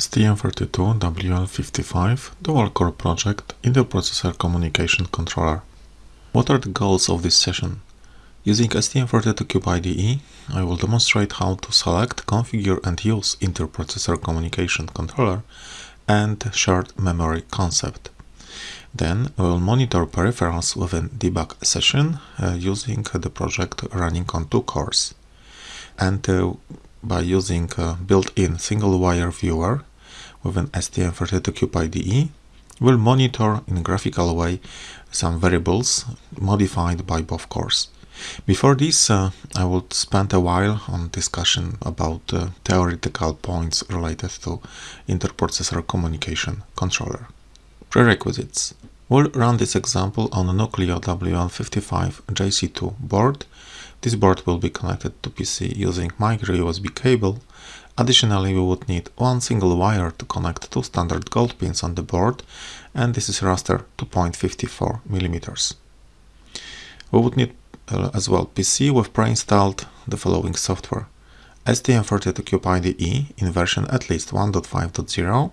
STM32WL55 dual-core project interprocessor communication controller. What are the goals of this session? Using STM32Cube IDE, I will demonstrate how to select, configure and use interprocessor communication controller and shared memory concept. Then we will monitor peripherals within debug session uh, using the project running on two cores. And uh, by using a built-in serial wire viewer with an STM32Cube IDE, will monitor in a graphical way some variables modified by both cores. Before this, uh, I would spend a while on discussion about uh, theoretical points related to interprocessor communication controller. Prerequisites. We'll run this example on a Nucleo WL55 JC2 board this board will be connected to PC using micro USB cable. Additionally, we would need one single wire to connect two standard gold pins on the board, and this is raster 2.54 millimeters. We would need uh, as well PC with pre-installed the following software. STM32Cube IDE in version at least 1.5.0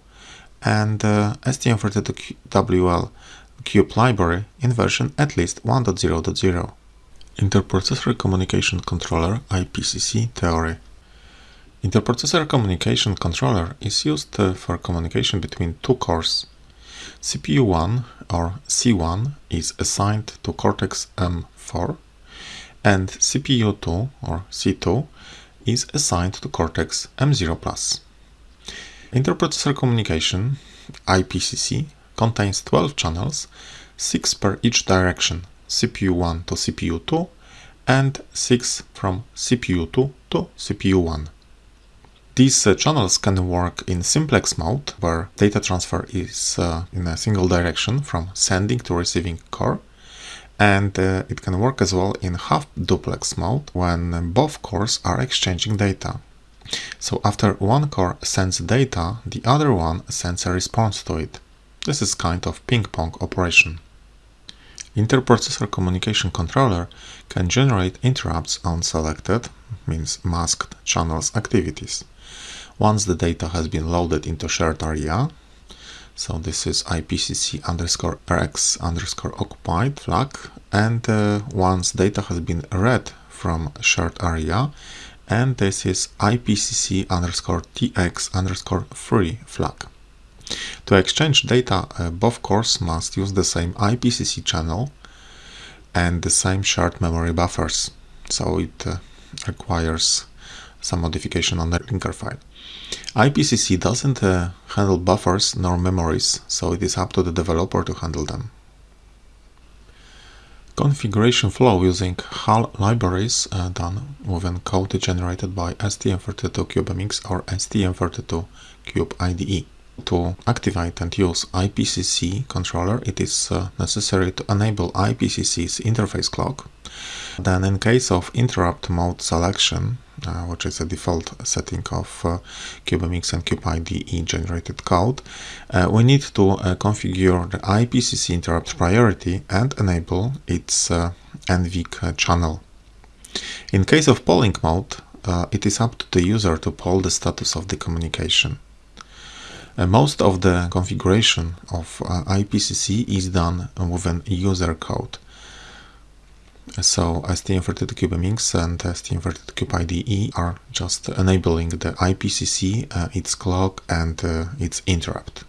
and uh, STM32WL Cube library in version at least 1.0.0. Interprocessor Communication Controller IPCC theory. Interprocessor Communication Controller is used uh, for communication between two cores. CPU1 or C1 is assigned to Cortex M4 and CPU2 or C2 is assigned to Cortex M0+. Interprocessor communication IPCC contains 12 channels, 6 per each direction CPU1 to CPU2 and 6 from CPU2 to CPU1. These uh, channels can work in simplex mode, where data transfer is uh, in a single direction from sending to receiving core, and uh, it can work as well in half duplex mode when both cores are exchanging data. So after one core sends data, the other one sends a response to it. This is kind of ping-pong operation. Interprocessor communication controller can generate interrupts on selected, means masked, channels activities. Once the data has been loaded into shared area, so this is IPCC underscore x underscore occupied flag, and uh, once data has been read from shared area, and this is IPCC underscore tx underscore free flag. To exchange data, uh, both cores must use the same IPCC channel and the same shared memory buffers, so it uh, requires some modification on the linker file. IPCC doesn't uh, handle buffers nor memories, so it is up to the developer to handle them. Configuration flow using HAL libraries uh, done within code generated by STM32CubeMX or STM32Cube IDE. To activate and use IPCC controller, it is uh, necessary to enable IPCC's interface clock. Then in case of interrupt mode selection, uh, which is a default setting of uh, CubeMX and CubeIDE generated code, uh, we need to uh, configure the IPCC interrupt priority and enable its uh, NVIC channel. In case of polling mode, it is up to the user to poll the status of the communication. Most of the configuration of uh, IPCC is done within user code. So STM32CubeMX and STM32CubeIDE are just enabling the IPCC, uh, its clock and uh, its interrupt.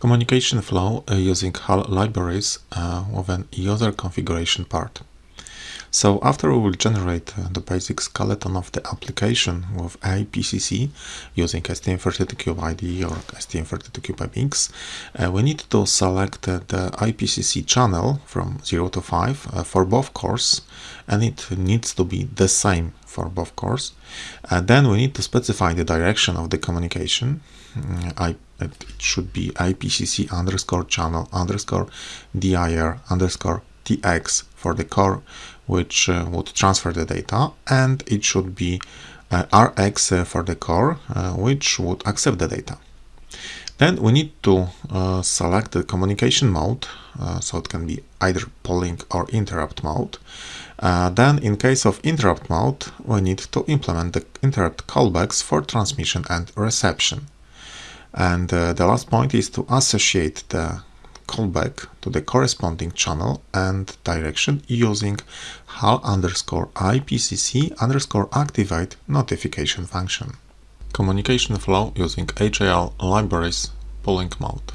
Communication flow uh, using HAL libraries uh, within user configuration part. So after we will generate uh, the basic skeleton of the application with IPCC using STM32Cube IDE or STM32CubeMX, uh, we need to select uh, the IPCC channel from 0 to 5 uh, for both cores and it needs to be the same for both cores. Uh, then we need to specify the direction of the communication. Mm, I, it should be IPCC underscore channel underscore dir underscore tx for the core which uh, would transfer the data and it should be uh, Rx uh, for the core which would accept the data. Then we need to uh, select the communication mode, uh, so it can be either polling or interrupt mode. Uh, then in case of interrupt mode, we need to implement the interrupt callbacks for transmission and reception. And the last point is to associate the callback to the corresponding channel and direction using HAL underscore IPCC underscore activate notification function. Communication flow using HAL libraries polling mode.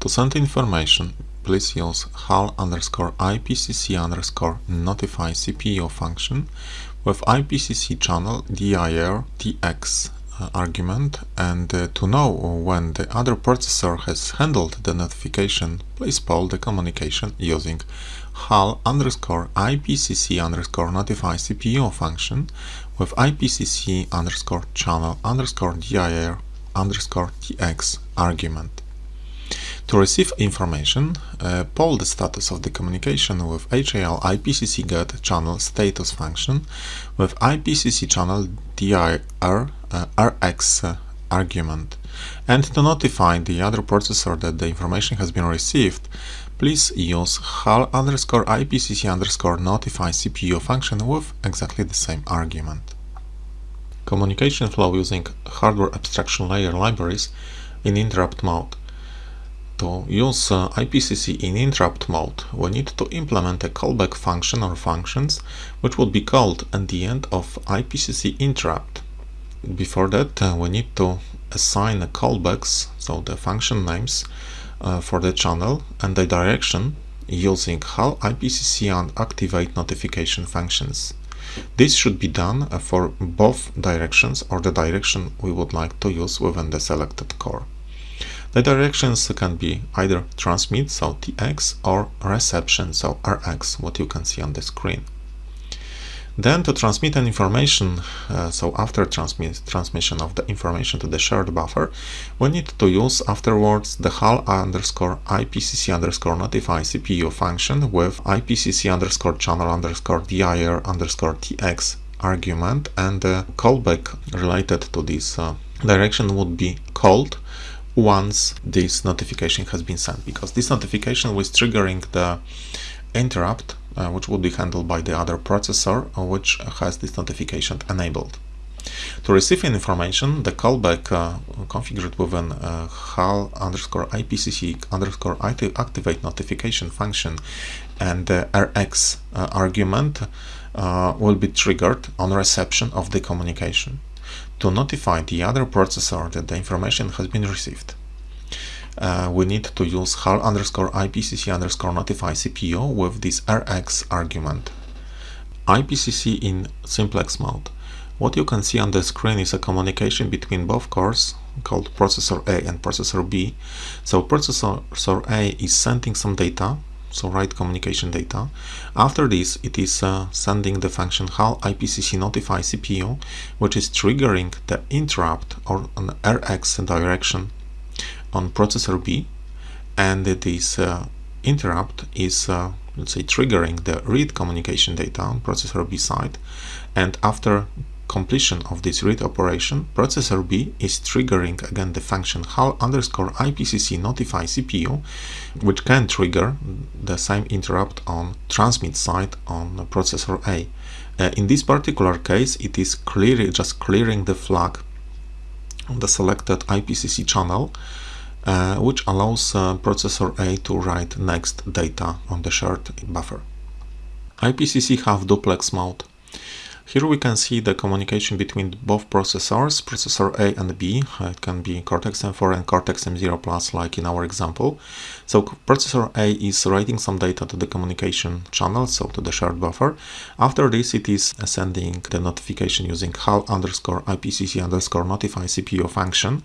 To send information, please use HAL underscore IPCC underscore notify CPU function with IPCC channel dir tx argument and uh, to know when the other processor has handled the notification, please poll the communication using HAL underscore IPCC underscore notify CPU function with IPCC underscore channel underscore dir underscore tx argument. To receive information, uh, poll the status of the communication with HAL IPCC get channel status function with IPCC channel dir uh, rx uh, argument. And to notify the other processor that the information has been received, please use HAL underscore IPCC underscore notify CPU function with exactly the same argument. Communication flow using hardware abstraction layer libraries in interrupt mode. To use uh, IPCC in interrupt mode, we need to implement a callback function or functions which would be called at the end of IPCC interrupt. Before that, uh, we need to assign the callbacks, so the function names uh, for the channel and the direction using HAL IPCC and activate notification functions. This should be done uh, for both directions or the direction we would like to use within the selected core. The directions can be either transmit, so TX, or reception, so RX, what you can see on the screen. Then to transmit an information, uh, so after transmit, transmission of the information to the shared buffer, we need to use afterwards the HAL underscore IPCC underscore notify CPU function with IPCC underscore channel underscore DIR underscore TX argument and the callback related to this uh, direction would be called once this notification has been sent because this notification was triggering the interrupt uh, which would be handled by the other processor uh, which has this notification enabled. To receive information, the callback uh, configured within uh, HAL underscore IPCC underscore activate notification function and the RX uh, argument uh, will be triggered on reception of the communication to notify the other processor that the information has been received. Uh, we need to use HAL underscore IPCC underscore notify CPU with this RX argument. IPCC in simplex mode. What you can see on the screen is a communication between both cores called processor A and processor B. So processor A is sending some data so write communication data. After this, it is uh, sending the function HAL IPCC notify CPU, which is triggering the interrupt or an RX direction on processor B, and this uh, interrupt is uh, let's say triggering the read communication data on processor B side, and after completion of this read operation, processor B is triggering again the function HAL underscore IPCC notify CPU, which can trigger the same interrupt on transmit side on processor A. Uh, in this particular case, it is clearly just clearing the flag on the selected IPCC channel, uh, which allows uh, processor A to write next data on the shared buffer. IPCC half duplex mode. Here we can see the communication between both processors, processor A and B. It can be Cortex-M4 and Cortex-M0 Plus like in our example. So processor A is writing some data to the communication channel, so to the shared buffer. After this it is sending the notification using HAL underscore IPCC underscore notify CPU function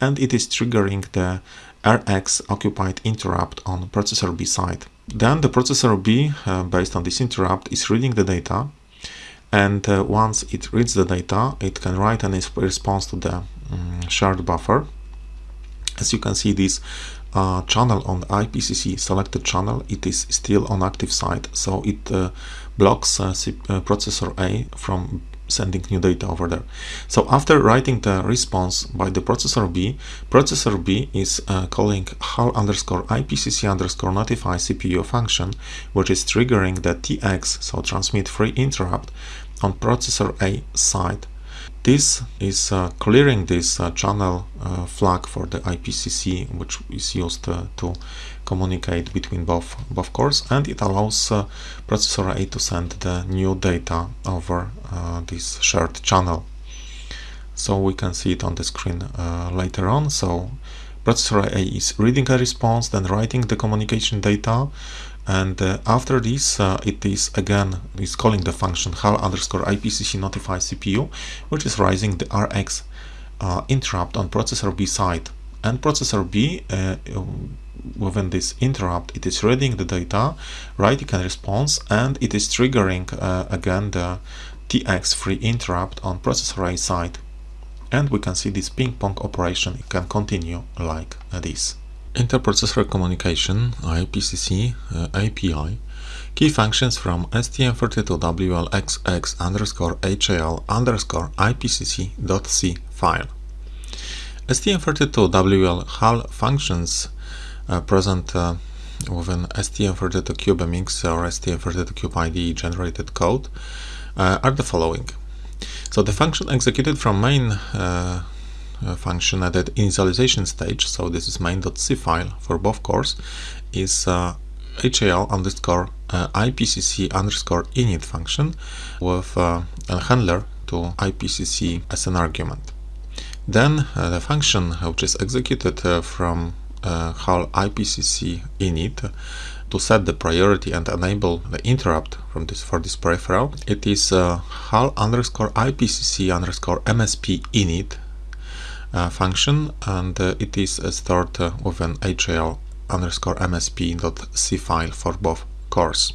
and it is triggering the RX occupied interrupt on processor B side. Then the processor B, uh, based on this interrupt, is reading the data and uh, once it reads the data it can write an response to the um, shared buffer as you can see this uh, channel on IPCC selected channel it is still on active side so it uh, blocks uh, uh, processor A from sending new data over there. So after writing the response by the processor B, processor B is uh, calling HAL underscore IPCC underscore notify CPU function, which is triggering the TX, so transmit free interrupt, on processor A side. This is uh, clearing this uh, channel uh, flag for the IPCC, which is used uh, to communicate between both, both cores, and it allows uh, processor A to send the new data over uh, this shared channel. So we can see it on the screen later on. So processor A is reading a response, then writing the communication data, and uh, after this uh, it is again is calling the function HAL underscore IPCC notify CPU which is raising the RX uh, interrupt on processor B side. And processor B uh, within this interrupt it is reading the data writing a response and it is triggering uh, again the TX free interrupt on processor A side. And we can see this ping pong operation can continue like this Interprocessor communication IPCC uh, API key functions from STM32WLXX underscore HAL underscore IPCC.c file. STM32WL HAL functions uh, present uh, within STM32CubeMX or STM32CubeIDE generated code uh, are the following. So the function executed from main uh, function at the initialization stage, so this is main.c file for both cores, is uh, HAL underscore uh, IPCC underscore init function with uh, a handler to IPCC as an argument. Then uh, the function which is executed uh, from HAL IPCC init to set the priority and enable the interrupt from this for this peripheral. It is HAL underscore IPCC underscore MSP init uh, function and uh, it is uh, stored with an HAL underscore msp.c file for both cores.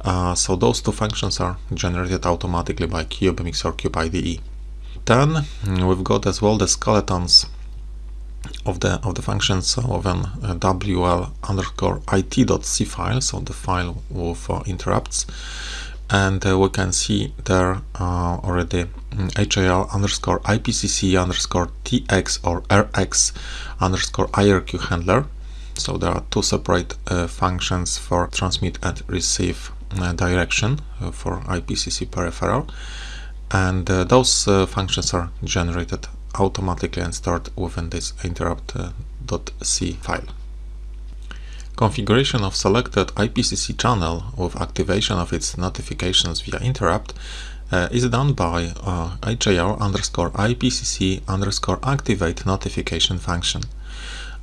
Uh, so those two functions are generated automatically by CubeMX or CubeIDE. Then we've got as well the skeletons of the of the functions of an uh, wl underscore it.c file, so the file with uh, interrupts and uh, we can see there uh, already mm, underscore IPCC underscore TX or RX underscore IRQ handler. So there are two separate uh, functions for transmit and receive uh, direction uh, for IPCC peripheral. And uh, those functions are generated automatically and stored within this interrupt.c file. Configuration of selected IPCC channel with activation of its notifications via interrupt uh, is done by uh, HAL underscore IPCC underscore activate notification function.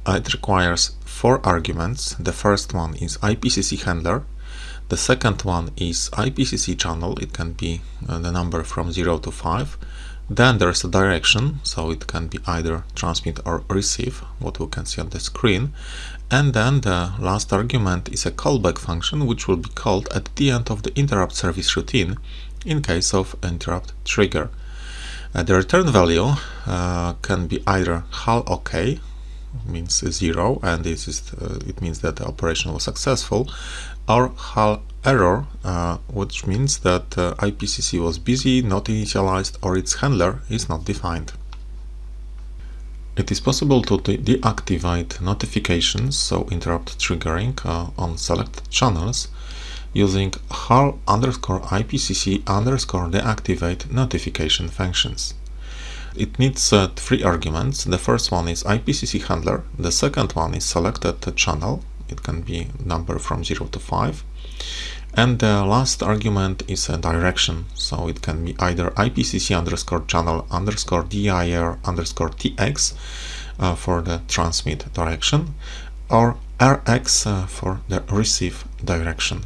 It requires four arguments. The first one is IPCC handler. The second one is IPCC channel. It can be uh, the number from 0 to 5. Then there's a direction, so it can be either transmit or receive, what we can see on the screen. And then the last argument is a callback function, which will be called at the end of the interrupt service routine in case of interrupt trigger. Uh, the return value uh, can be either HAL OK, means zero, and this is uh, it means that the operation was successful, or HAL error, uh, which means that uh, IPCC was busy, not initialized, or its handler is not defined. It is possible to de deactivate notifications, so interrupt triggering uh, on select channels, using HAL underscore IPCC underscore deactivate notification functions. It needs uh, three arguments. The first one is IPCC handler. The second one is selected channel. It can be number from 0 to 5. And the last argument is a direction. So it can be either IPCC underscore channel underscore DIR underscore TX uh, for the transmit direction or RX uh, for the receive direction.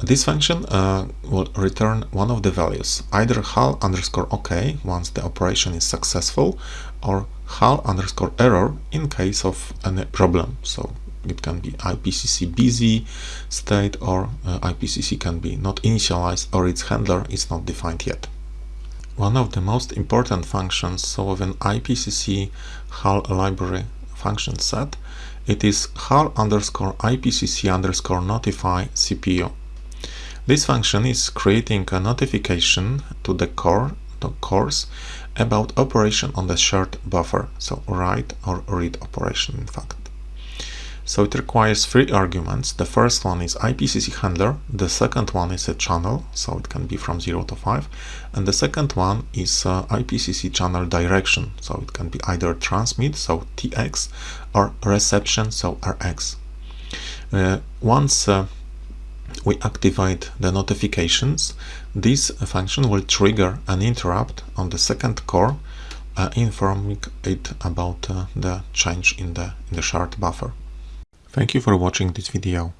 This function uh, will return one of the values, either HAL underscore OK once the operation is successful, or HAL underscore error in case of any problem. So it can be IPCC busy state or uh, IPCC can be not initialized or its handler is not defined yet. One of the most important functions so an IPCC HAL library function set it is HAL underscore IPCC underscore notify CPU. This function is creating a notification to the core the cores about operation on the shared buffer, so write or read operation in fact. So it requires three arguments. The first one is IPCC handler, the second one is a channel, so it can be from 0 to 5, and the second one is uh, IPCC channel direction, so it can be either transmit, so TX, or reception, so RX. Uh, once uh, we activate the notifications, this function will trigger an interrupt on the second core uh, informing it about uh, the change in the, in the shared buffer. Thank you for watching this video.